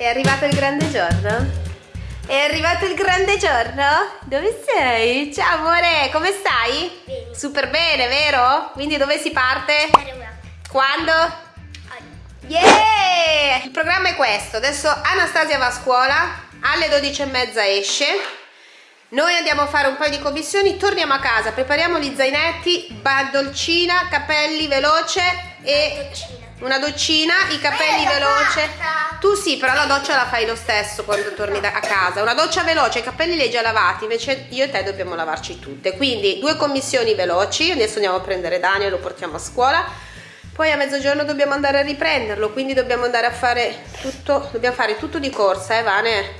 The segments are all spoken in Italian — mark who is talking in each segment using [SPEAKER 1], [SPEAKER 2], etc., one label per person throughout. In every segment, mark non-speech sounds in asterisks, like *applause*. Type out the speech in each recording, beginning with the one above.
[SPEAKER 1] È arrivato il grande giorno? È arrivato il grande giorno? Dove sei? Ciao amore, come stai?
[SPEAKER 2] Bene.
[SPEAKER 1] Super bene, vero? Quindi dove si parte? Quando?
[SPEAKER 2] Oggi.
[SPEAKER 1] Yeah! Il programma è questo. Adesso Anastasia va a scuola, alle 12 e mezza esce. Noi andiamo a fare un paio di commissioni, torniamo a casa, prepariamo gli zainetti, bandolcina, capelli veloce e
[SPEAKER 2] Doccina.
[SPEAKER 1] una doccina, i capelli veloce.
[SPEAKER 2] fatta.
[SPEAKER 1] Tu sì, però la doccia la fai lo stesso quando torni da- a casa. Una doccia veloce, i capelli li hai già lavati, invece io e te dobbiamo lavarci tutte. Quindi due commissioni veloci, adesso andiamo a prendere Daniel, lo portiamo a scuola. Poi a mezzogiorno dobbiamo andare a riprenderlo, quindi dobbiamo andare a fare tutto, dobbiamo fare tutto di corsa, eh Vane?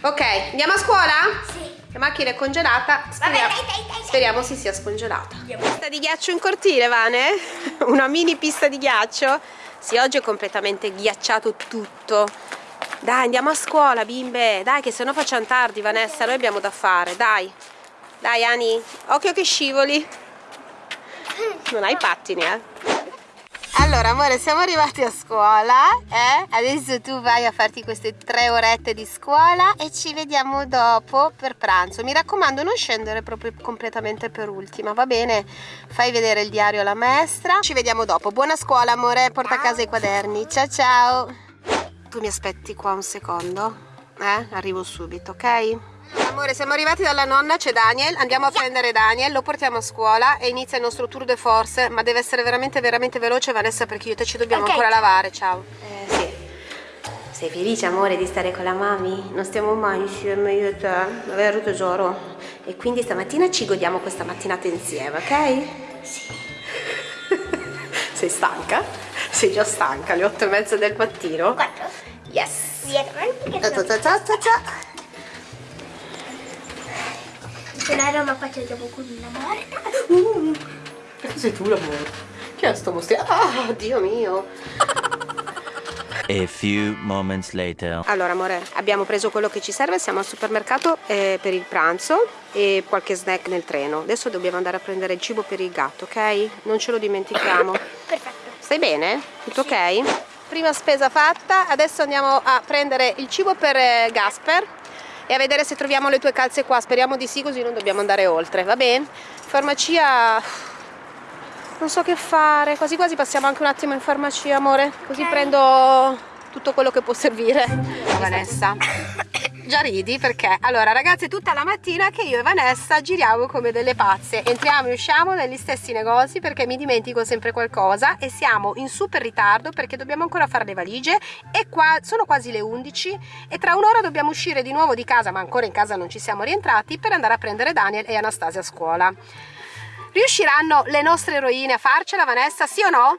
[SPEAKER 1] Ok, andiamo a scuola?
[SPEAKER 2] Sì.
[SPEAKER 1] La macchina è congelata, speriamo,
[SPEAKER 2] dai, dai, dai, dai.
[SPEAKER 1] speriamo si sia scongelata. Pista di ghiaccio in cortile, Vane? *laughs* Una mini pista di ghiaccio? Sì, oggi è completamente ghiacciato tutto. Dai, andiamo a scuola, bimbe. Dai, che se no facciamo tardi, Vanessa. Noi abbiamo da fare, dai. Dai, Ani. Occhio che scivoli. Non hai pattini, eh? Allora, amore, siamo arrivati a scuola, eh? Adesso tu vai a farti queste tre orette di scuola e ci vediamo dopo per pranzo. Mi raccomando, non scendere proprio completamente per ultima, va bene? Fai vedere il diario alla maestra. Ci vediamo dopo. Buona scuola, amore. Porta a casa i quaderni. Ciao, ciao. Tu mi aspetti qua un secondo? Eh? Arrivo subito, ok? Amore, siamo arrivati dalla nonna, c'è Daniel, andiamo a prendere Daniel, lo portiamo a scuola e inizia il nostro tour de force, ma deve essere veramente veramente veloce Vanessa perché io e te ci dobbiamo
[SPEAKER 2] Ok.
[SPEAKER 1] ancora lavare, ciao. Eh sì. Sei felice amore di stare con la mami? Non stiamo mai insieme io e te, vero tesoro? E quindi stamattina ci godiamo questa mattinata insieme, ok? Sì. *laughs* Sei stanca? Sei già stanca, alle otto e mezza del mattino?
[SPEAKER 2] Quattro.
[SPEAKER 1] Yes!
[SPEAKER 2] Dietro. Perché
[SPEAKER 1] Ta ta
[SPEAKER 2] sono...
[SPEAKER 1] ta ta ta ta.
[SPEAKER 2] Sono a Roma faccio dopo con una morta.
[SPEAKER 1] Perché sei tu l'amore? Chi è sto mostro? Ah, Dio mio!
[SPEAKER 3] A few moments later.
[SPEAKER 1] Allora, amore, abbiamo preso quello che ci serve, siamo al supermercato eh, per il pranzo e qualche snack nel treno. Adesso dobbiamo andare a prendere il cibo per il gatto, ok? Non ce lo dimentichiamo.
[SPEAKER 2] Perfetto.
[SPEAKER 1] Stai bene? Tutto ok? Prima spesa fatta, adesso andiamo a prendere il cibo per eh, Gasper e a vedere se troviamo le tue calze qua. Speriamo di sì, così non dobbiamo andare oltre, va bene? Farmacia. Non so che fare, quasi quasi passiamo anche un attimo in farmacia, amore, così
[SPEAKER 2] Ok.
[SPEAKER 1] prendo tutto quello che può servire. Vanessa. Già ridi perché allora ragazze tutta la mattina che io e Vanessa giriamo come delle pazze entriamo e usciamo negli stessi negozi perché mi dimentico sempre qualcosa e siamo in super ritardo perché dobbiamo ancora fare le valigie e qua sono quasi le 11 e tra un'ora dobbiamo uscire di nuovo di casa ma ancora in casa non ci siamo rientrati per andare a prendere Daniel e Anastasia a scuola riusciranno le nostre eroine a farcela Vanessa sì o no?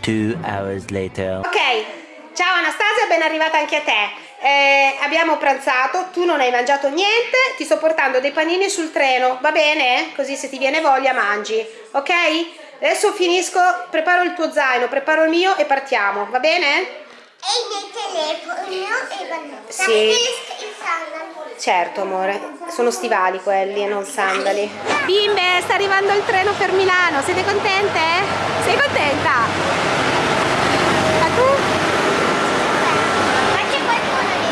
[SPEAKER 3] Two hours later.
[SPEAKER 1] Ok, ciao Anastasia, ben arrivata anche a te. Eh, abbiamo pranzato, tu non hai mangiato niente, ti sto portando dei panini sul treno, va bene? Così se ti viene voglia mangi, ok? Adesso finisco, preparo il tuo zaino, preparo il mio e partiamo, va bene?
[SPEAKER 2] E il mio telefono e Vanessa.
[SPEAKER 1] Sì. Certo amore, sono stivali quelli e non sandali. Bimbe, sta arrivando il treno per Milano, siete contente? Sei contenta? A tu?
[SPEAKER 2] Ma c'è qualcuno lì?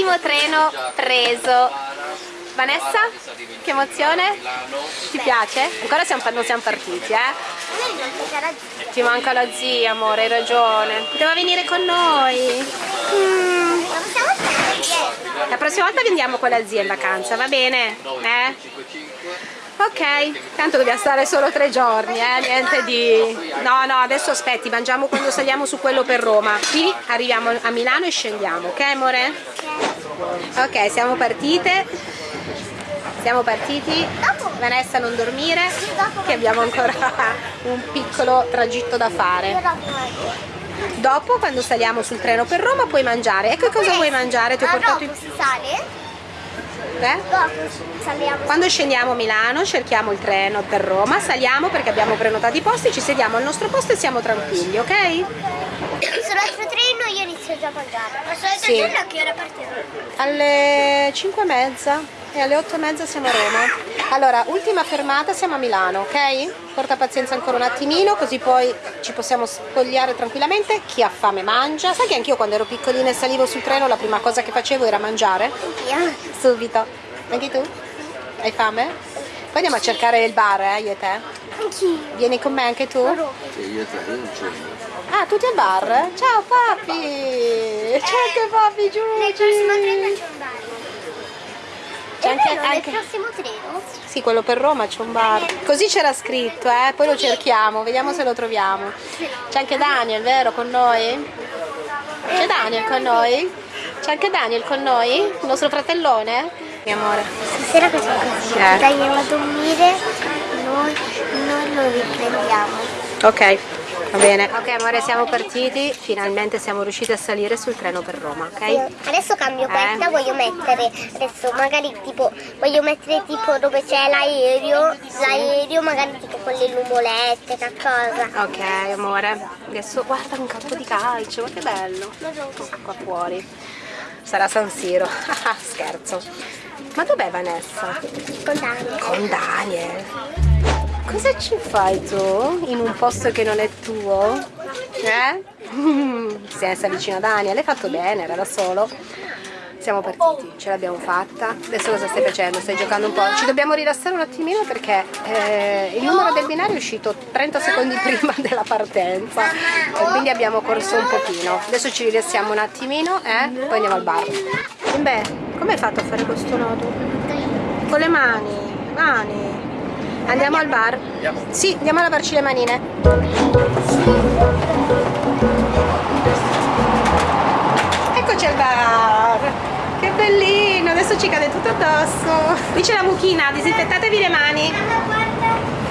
[SPEAKER 1] Primo treno preso. Vanessa, che emozione? Ti piace? Ancora siamo, non siamo partiti, eh? Ti manca la zia, amore, hai ragione. Poteva venire con noi. Mm. La prossima volta vendiamo con la zia in vacanza, va bene? Eh? Ok, tanto dobbiamo stare solo tre giorni, eh? Niente di... No, no, adesso aspetti, mangiamo quando saliamo su quello per Roma. Qui arriviamo a Milano e scendiamo, ok amore? Ok, siamo partite. Siamo partiti. Vanessa non dormire, che abbiamo ancora *laughs* un piccolo tragitto da fare.
[SPEAKER 2] dopo
[SPEAKER 1] quando saliamo sul treno per Roma, puoi mangiare. E che cosa vuoi mangiare? Ti ho
[SPEAKER 2] Ma
[SPEAKER 1] portato
[SPEAKER 2] dopo
[SPEAKER 1] i...
[SPEAKER 2] si sale?
[SPEAKER 1] Eh? Quando scendiamo a Milano cerchiamo il treno per Roma, saliamo perché abbiamo prenotato i posti, ci sediamo al nostro posto e siamo tranquilli, ok?
[SPEAKER 2] Treno io inizio già a mangiare. Ma sull'altro
[SPEAKER 1] Sì.
[SPEAKER 2] a che ora partiamo?
[SPEAKER 1] Alle 5 e mezza e alle 8 e mezza siamo a Roma. Allora, ultima fermata, siamo a Milano, ok? Porta pazienza ancora un attimino, così poi ci possiamo spogliare tranquillamente. Chi ha fame mangia. Sai che anch'io quando ero piccolina e salivo sul treno la prima cosa che facevo era mangiare?
[SPEAKER 2] Io?
[SPEAKER 1] Subito. Anche tu? Hai fame? Poi andiamo a cercare il bar, eh, io e te.
[SPEAKER 2] Anch'io.
[SPEAKER 1] Vieni con me anche tu?
[SPEAKER 4] Sì, io te, io non c'è.
[SPEAKER 1] Ah, tutti al bar? Ciao papi! Ciao anche papi,
[SPEAKER 2] Nel prossimo treno
[SPEAKER 1] giù!
[SPEAKER 2] c'è un bar.
[SPEAKER 1] C'è anche-
[SPEAKER 2] vero,
[SPEAKER 1] anche-
[SPEAKER 2] nel prossimo treno?
[SPEAKER 1] Sì, quello per Roma c'è un bar. Così c'era scritto, eh? Poi lo cerchiamo, vediamo se lo troviamo. C'è anche Daniel, vero, con noi? C'è Daniel con noi? C'è anche Daniel con noi? Il nostro fratellone? Mio amore.
[SPEAKER 2] Stasera facciamo così.
[SPEAKER 1] Eh.
[SPEAKER 2] Dai, andiamo a dormire, noi lo riprendiamo.
[SPEAKER 1] Ok, va bene. Ok amore, siamo partiti. Finalmente siamo riusciti a salire sul treno per Roma, ok?
[SPEAKER 2] Adesso cambio
[SPEAKER 1] Eh.
[SPEAKER 2] questa, voglio mettere, adesso magari tipo, voglio mettere tipo dove c'è l'aereo, l'aereo magari tipo con le nuvolette, qualcosa.
[SPEAKER 1] Ok amore, adesso guarda un campo di calcio, ma che bello. Qua fuori. Sarà San Siro. *laughs* Scherzo. Ma dov'è Vanessa?
[SPEAKER 2] Con Daniel.
[SPEAKER 1] Con Daniel. Cosa ci fai tu in un posto che non è tuo? Eh? *laughs* Messa vicino a Daniel, hai fatto bene, era da solo. Siamo partiti, ce l'abbiamo fatta. Adesso cosa stai facendo? Stai giocando un po'? Ci dobbiamo rilassare un attimino perché eh, il numero del binario è uscito 30 secondi *laughs* prima della partenza e quindi abbiamo corso un pochino. Adesso ci rilassiamo un attimino e poi andiamo al bar. Beh, come hai fatto a fare questo nodo? Con le mani, mani. Andiamo al bar? Sì, andiamo a lavarci le manine. Eccoci al bar! Che bellino, adesso ci cade tutto addosso. Qui c'è la mucchina, disinfettatevi le mani.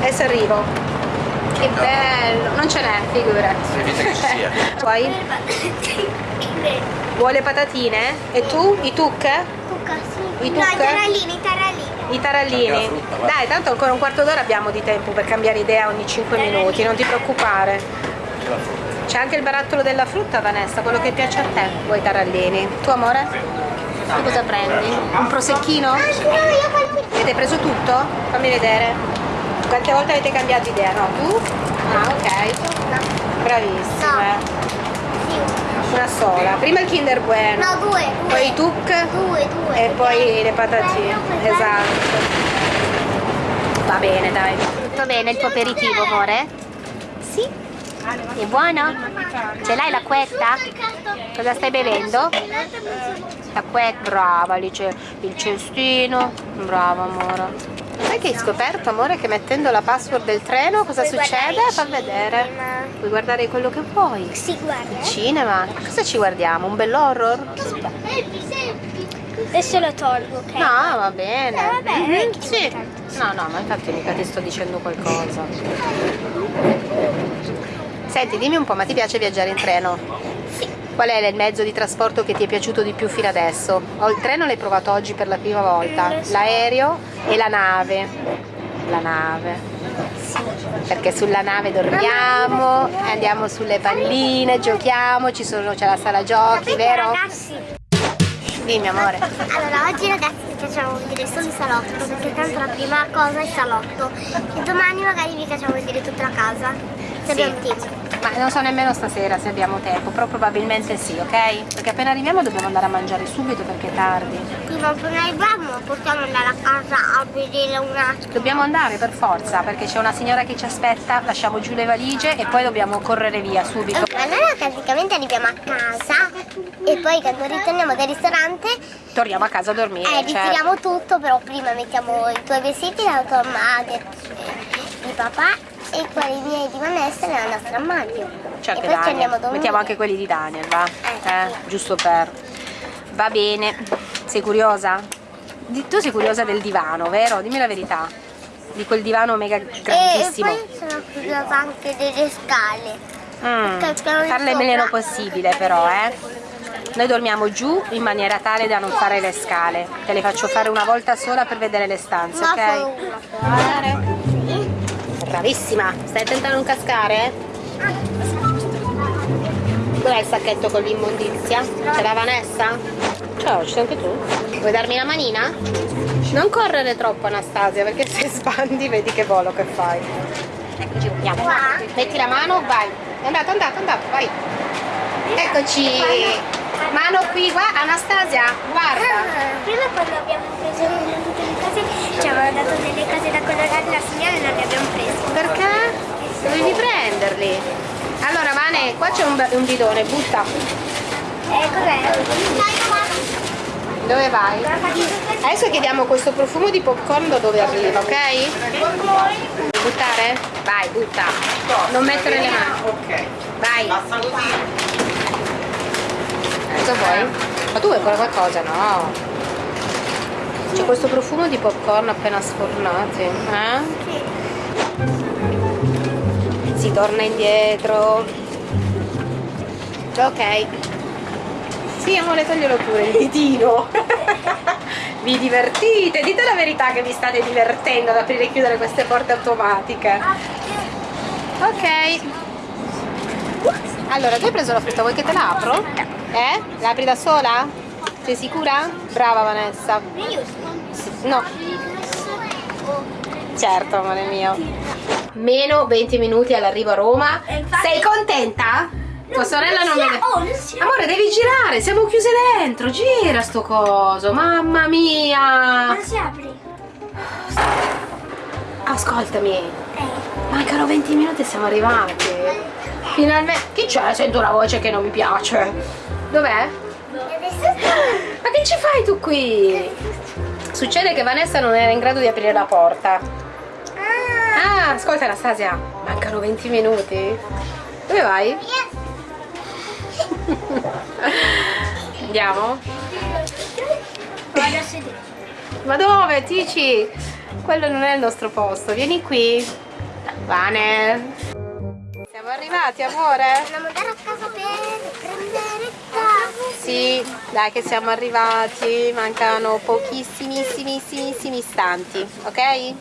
[SPEAKER 1] Adesso arrivo. Che bello, non ce n'è, figurati.
[SPEAKER 4] Evita che ci sia.
[SPEAKER 1] Poi vuoi le patatine? E tu? I tuc? I
[SPEAKER 2] No, i
[SPEAKER 1] tuc?
[SPEAKER 2] tarallini, i tarallini.
[SPEAKER 1] I tarallini.
[SPEAKER 4] Frutta, va.
[SPEAKER 1] Dai, tanto ancora un quarto d'ora abbiamo di tempo per cambiare idea ogni 5 minuti, non ti preoccupare. C'è anche il barattolo della frutta, Vanessa, quello che piace a te. Vuoi i tarallini? Tu amore? Tu cosa prendi? Un prosecchino? Avete preso tutto? Fammi vedere. Quante volte avete cambiato idea? No, tu? Ah, ok. Bravissime. Una sola. Prima il Kinder Bueno.
[SPEAKER 2] No, due, due.
[SPEAKER 1] Poi i tuc.
[SPEAKER 2] Due, due.
[SPEAKER 1] E poi le patatine, esatto. Va bene, dai. Tutto bene il tuo aperitivo, amore? Sì. È buono? Ce l'hai l'acquetta? Cosa stai bevendo? L'acquetta, brava, lì c'è il cestino. Brava, amore. Sai che hai scoperto, amore, che mettendo la password del treno cosa
[SPEAKER 2] Puoi
[SPEAKER 1] succede? Fa vedere. Puoi guardare quello che vuoi.
[SPEAKER 2] Sì, guarda.
[SPEAKER 1] Il cinema? Cosa ci guardiamo? Un bell'horror?
[SPEAKER 2] Adesso lo tolgo, ok?
[SPEAKER 1] No, va bene.
[SPEAKER 2] Eh, vabbè, che
[SPEAKER 1] sì. No, no, ma infatti mica ti sto dicendo qualcosa. Senti, dimmi un po', ma ti piace viaggiare in treno? Qual è il mezzo di trasporto che ti è piaciuto di più fino adesso? O il treno l'hai provato oggi per la prima volta? L'aereo e la nave. La nave. Perché sulla nave dormiamo, andiamo sulle palline, giochiamo, c'è la sala giochi, vero?
[SPEAKER 2] ragazzi?
[SPEAKER 1] Dimmi amore.
[SPEAKER 2] Allora, oggi ragazzi facciamo vedere solo il salotto, perché tanto la prima cosa è il salotto. E domani magari vi facciamo vedere tutta la casa. Se abbiamo tempo.
[SPEAKER 1] Ma non so nemmeno stasera se abbiamo tempo, però probabilmente sì, ok? Perché appena arriviamo dobbiamo andare a mangiare subito perché è tardi.
[SPEAKER 2] Appena arriviamo possiamo andare a casa a vedere un attimo.
[SPEAKER 1] Dobbiamo andare per forza perché c'è una signora che ci aspetta, lasciamo giù le valigie e poi dobbiamo correre via subito.
[SPEAKER 2] Noi praticamente arriviamo a casa e poi quando ritorniamo dal ristorante
[SPEAKER 1] Torniamo a casa a dormire.
[SPEAKER 2] eh,
[SPEAKER 1] certo.
[SPEAKER 2] ritiriamo tutto, però prima mettiamo i tuoi vestiti della tua madre, di papà e quelli miei di Vanessa nella nostra armadio.
[SPEAKER 1] Certo,
[SPEAKER 2] e poi ci andiamo a dormire.
[SPEAKER 1] Mettiamo anche quelli di Daniel, va?
[SPEAKER 2] Eh.
[SPEAKER 1] Eh, giusto per. Va bene. Sei curiosa? Di- Tu sei curiosa del divano, vero? Dimmi la verità. Di quel divano mega
[SPEAKER 2] E
[SPEAKER 1] grandissimo.
[SPEAKER 2] poi sono curiosa anche delle scale.
[SPEAKER 1] Mm, farle il meno possibile però, eh. Noi dormiamo giù in maniera tale da non fare le scale. Te le faccio fare una volta sola per vedere le stanze, ok? Bravissima, stai attenta a non cascare? Dov'è il sacchetto con l'immondizia? C'è la Vanessa? Ciao, ci sei anche tu? Vuoi darmi la manina? Non correre troppo Anastasia perché se *laughs* spandi vedi che volo che fai. Eccoci, andiamo.
[SPEAKER 2] Qua?
[SPEAKER 1] Metti la mano, vai. È andato, è andato, è andato, vai. Eccoci. Mano qui, guarda, Anastasia, guarda.
[SPEAKER 2] Ah, Prima quando abbiamo preso tutte le cose, ci avevano dato delle cose da colorare la signora e non le abbiamo prese.
[SPEAKER 1] Perché? Dovevi prenderli. Allora Vane, qua c'è un, un bidone, butta.
[SPEAKER 2] Eh, cos'è?
[SPEAKER 1] Dove vai? Adesso chiediamo questo profumo di popcorn da dove arriva, ok? Buttare? Vai, butta. Non mettere le mani.
[SPEAKER 5] Ok.
[SPEAKER 1] Vai. Cosa vuoi? Ma tu vuoi qualcosa? No. C'è questo profumo di popcorn appena sfornati. Eh? Si torna indietro. Ok. Sì, amore, toglielo pure il ditino. vi divertite? Dite la verità che vi state divertendo ad aprire e chiudere queste porte automatiche. Ok. Allora, tu hai preso la frutta, vuoi che te la apro? Eh? La apri da sola? Sei sicura? Brava Vanessa. No. Certo, amore mio. Meno 20 minuti all'arrivo a Roma. Sei contenta? Tua sorella non vede.
[SPEAKER 2] Oh, non
[SPEAKER 1] Amore, devi girare, siamo chiuse dentro. Gira sto coso, mamma mia.
[SPEAKER 2] Non si apre.
[SPEAKER 1] Ascoltami,
[SPEAKER 2] Eh.
[SPEAKER 1] mancano 20 minuti e siamo arrivati. Finalmente. Chi c'è? Sento una voce che non mi piace. Dov'è? Ma che ci fai tu qui? Succede che Vanessa non era in grado di aprire la porta.
[SPEAKER 2] Ah,
[SPEAKER 1] Ah, ascolta Anastasia, mancano 20 minuti. Dove vai? Andiamo?
[SPEAKER 2] vado a sedere.
[SPEAKER 1] Ma dove, Tici? Quello non è il nostro posto, vieni qui. Vane. Siamo arrivati, amore?
[SPEAKER 2] Dobbiamo andare a casa per prendere cose.
[SPEAKER 1] Sì, dai che siamo arrivati, mancano pochissimissimissimi istanti, ok?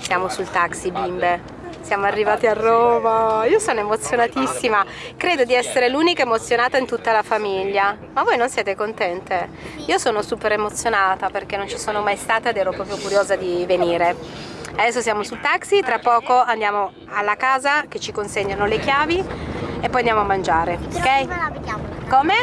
[SPEAKER 1] Siamo sul taxi bimbe, siamo arrivati a Roma, io sono emozionatissima, credo di essere l'unica emozionata in tutta la famiglia, ma voi non siete contente? Io sono super emozionata perché non ci sono mai stata ed ero proprio curiosa di venire. Adesso siamo sul taxi, tra poco andiamo alla casa che ci consegnano le chiavi e poi andiamo a mangiare, ok? Come?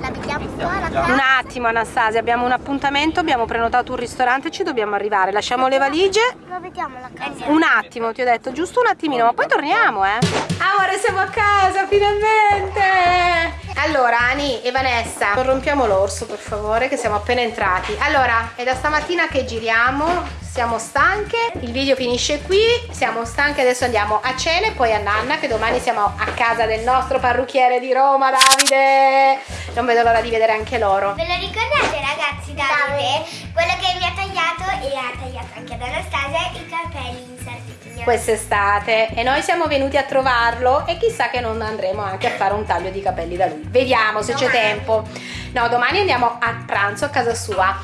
[SPEAKER 2] La vediamo qua la casa.
[SPEAKER 1] Un attimo Anastasia, abbiamo un appuntamento, abbiamo prenotato un ristorante e ci dobbiamo arrivare. Lasciamo le valigie.
[SPEAKER 2] La vediamo la casa.
[SPEAKER 1] Un attimo, ti ho detto, giusto un attimino, ma poi torniamo, eh. Amore, siamo a casa, finalmente! Allora, Ani e Vanessa, non rompiamo l'orso, per favore, che siamo appena entrati. Allora, è da stamattina che giriamo, siamo stanche, il video finisce qui, siamo stanche, adesso andiamo a cena e poi a Nanna, che domani siamo a casa del nostro parrucchiere di Roma, Davide. Non vedo l'ora di vedere anche loro.
[SPEAKER 2] Ve lo ricordate ragazzi Davide? Quello che mi ha tagliato e ha tagliato anche ad Anastasia i capelli in Sardegna.
[SPEAKER 1] Quest'estate. E noi siamo venuti a trovarlo e chissà che non andremo anche a fare un taglio di capelli da lui. Vediamo se c'è tempo. No domani andiamo a pranzo a casa sua.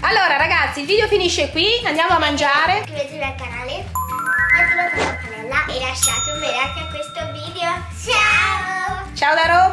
[SPEAKER 1] Allora ragazzi il video finisce qui. Andiamo a mangiare.
[SPEAKER 2] Iscrivetevi al canale, attivate la campanella e lasciate un bel like a questo video. Ciao!
[SPEAKER 1] ciao da Roma